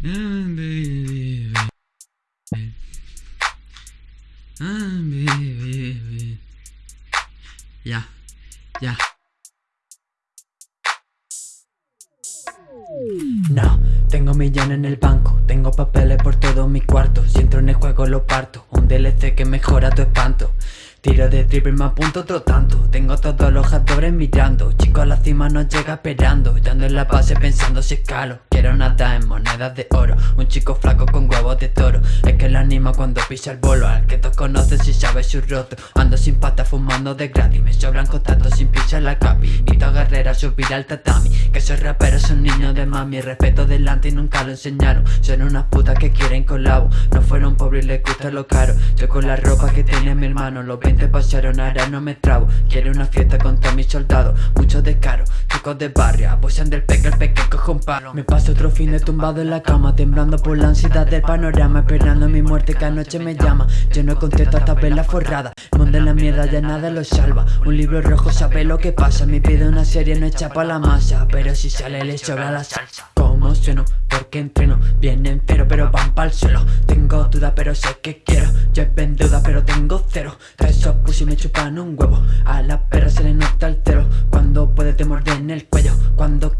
Ya, ya. No, tengo millones en el banco, tengo papeles por todo mi cuarto. Si entro en el juego lo parto, un DLC que mejora tu espanto. Tiro de triple me apunto otro tanto. Tengo todos los jugadores mirando Chico a la cima no llega esperando. Dando en la base pensando si escalo Quiero nada en monedas de oro Un chico flaco con huevos de toro. Es que lo anima cuando pisa el bolo Al que todos conocen si sabe su roto. Ando sin pata fumando de gratis Me sobran contactos sin pisar la capi. Invito a guerrera a subir al tatami. Que soy rapero, son niños de mami. Respeto delante y nunca lo enseñaron. Son unas putas que quieren colabo. No fueron pobres y les gusta lo caro. Yo con la ropa que tiene mi hermano. Lo te pasaron, ahora no me trabo. Quiero una fiesta con todos mis soldados. Mucho descaro, chicos de barrio. Apoyan del peque, el peque cojo un palo. Me paso otro fin de tumbado en la cama Temblando por la ansiedad del panorama Esperando mi muerte que anoche me llama. Yo no contesto hasta verla forrada Mundo en la mierda ya nada lo salva. Un libro rojo sabe lo que pasa Mi vida una serie no echa pa' la masa Pero si sale le sobra la salsa. ¿Cómo sueno? Porque entreno Vienen pero pero van pa'l suelo. Tengo duda pero sé que quiero. Lleven duda pero tengo cero. Esos pussy me chupan un huevo. A la perra se le nota el cero. Cuando puede te en el cuello. Cuando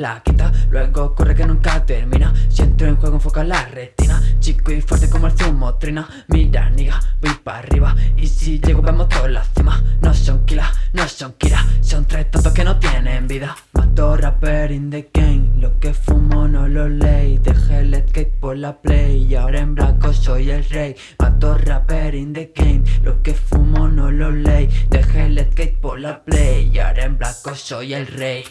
la quita Luego corre que nunca termina. Si entro en juego enfoca la retina. Chico y fuerte como el zumo trina. Mira niga, voy para arriba. Y si llego vemos toda la cima. No son kila, no son kira Son tres tontos que no tienen vida. Mato rapper in the game. Lo que fumo no lo ley Dejé el skate por la play. Y ahora en blanco soy el rey. Mato rapper in the game. Lo que fumo no lo ley Dejé el skate por la play. Y ahora en blanco soy el rey